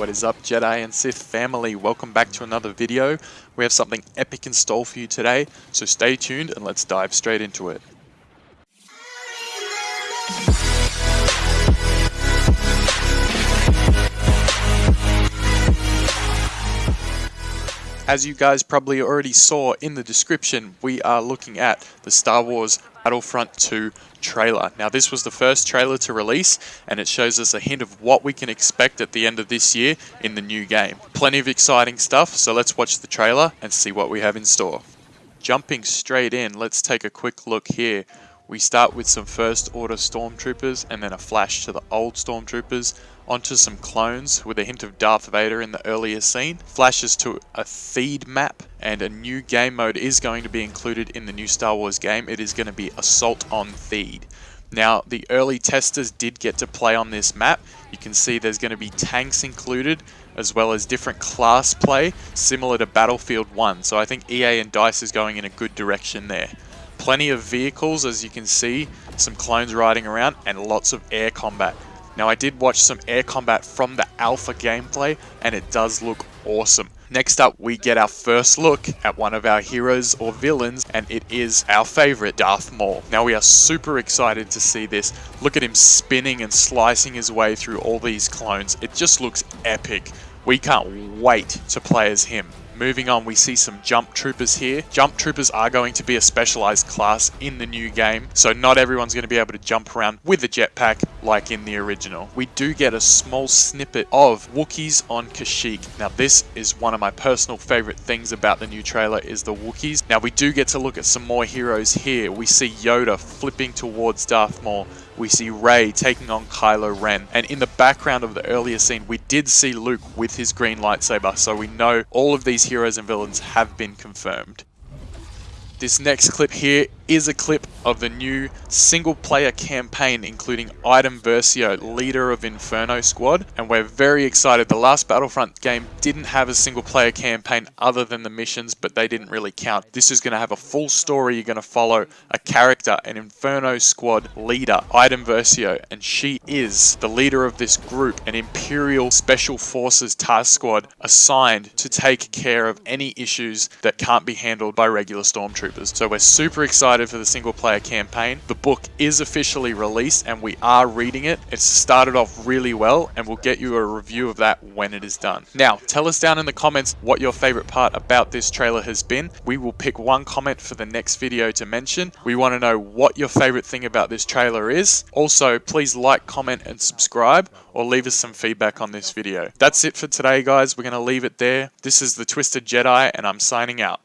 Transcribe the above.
What is up Jedi and Sith family? Welcome back to another video. We have something epic in store for you today, so stay tuned and let's dive straight into it. As you guys probably already saw in the description, we are looking at the Star Wars Battlefront 2 trailer. Now this was the first trailer to release and it shows us a hint of what we can expect at the end of this year in the new game. Plenty of exciting stuff, so let's watch the trailer and see what we have in store. Jumping straight in, let's take a quick look here. We start with some First Order Stormtroopers and then a flash to the old Stormtroopers onto some clones with a hint of Darth Vader in the earlier scene, flashes to a Theed map, and a new game mode is going to be included in the new Star Wars game. It is going to be Assault on Theed. Now, the early testers did get to play on this map. You can see there's going to be tanks included, as well as different class play, similar to Battlefield 1. So I think EA and DICE is going in a good direction there. Plenty of vehicles, as you can see, some clones riding around, and lots of air combat. Now I did watch some air combat from the alpha gameplay and it does look awesome. Next up, we get our first look at one of our heroes or villains, and it is our favorite, Darth Maul. Now, we are super excited to see this. Look at him spinning and slicing his way through all these clones. It just looks epic. We can't wait to play as him. Moving on, we see some jump troopers here. Jump troopers are going to be a specialized class in the new game, so not everyone's going to be able to jump around with a jetpack like in the original. We do get a small snippet of Wookiees on Kashyyyk. Now this is one of my personal favorite things about the new trailer is the Wookiees. Now we do get to look at some more heroes here. We see Yoda flipping towards Darth Maul we see Rey taking on Kylo Ren. And in the background of the earlier scene, we did see Luke with his green lightsaber, so we know all of these heroes and villains have been confirmed. This next clip here is a clip of the new single player campaign including Iden Versio, leader of Inferno Squad, and we're very excited. The last Battlefront game didn't have a single player campaign other than the missions, but they didn't really count. This is going to have a full story. You're going to follow a character, an Inferno Squad leader, Iden Versio, and she is the leader of this group, an Imperial Special Forces task squad assigned to take care of any issues that can't be handled by regular stormtroopers. So we're super excited for the single player campaign. The book is officially released and we are reading it. It's started off really well and we'll get you a review of that when it is done. Now, tell us down in the comments what your favorite part about this trailer has been. We will pick one comment for the next video to mention. We want to know what your favorite thing about this trailer is. Also, please like, comment and subscribe or leave us some feedback on this video. That's it for today guys. We're going to leave it there. This is the Twisted Jedi and I'm signing out.